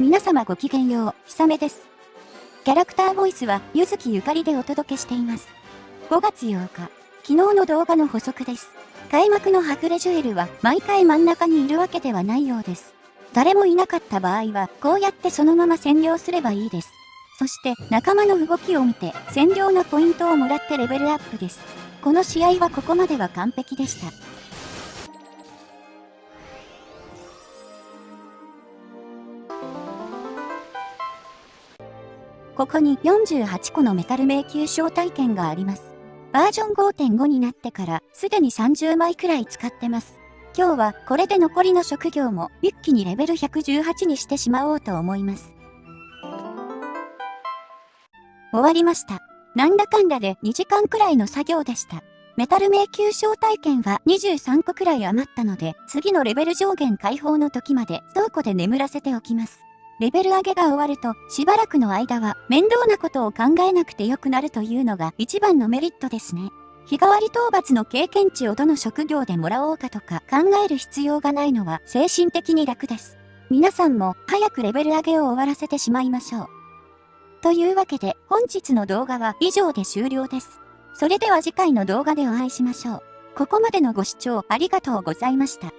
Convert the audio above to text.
皆様ごきげんよう、ひさめです。キャラクターボイスは、ゆずきゆかりでお届けしています。5月8日、昨日の動画の補足です。開幕のハグレジュエルは、毎回真ん中にいるわけではないようです。誰もいなかった場合は、こうやってそのまま占領すればいいです。そして、仲間の動きを見て、占領のポイントをもらってレベルアップです。この試合はここまでは完璧でした。ここに48個のメタル迷宮招待券があります。バージョン5.5になってからすでに30枚くらい使ってます。今日はこれで残りの職業も一気にレベル118にしてしまおうと思います。終わりました。なんだかんだで2時間くらいの作業でした。メタル迷宮招待券は23個くらい余ったので、次のレベル上限解放の時まで倉庫で眠らせておきます。レベル上げが終わると、しばらくの間は面倒なことを考えなくてよくなるというのが一番のメリットですね。日替わり討伐の経験値をどの職業でもらおうかとか考える必要がないのは精神的に楽です。皆さんも早くレベル上げを終わらせてしまいましょう。というわけで本日の動画は以上で終了です。それでは次回の動画でお会いしましょう。ここまでのご視聴ありがとうございました。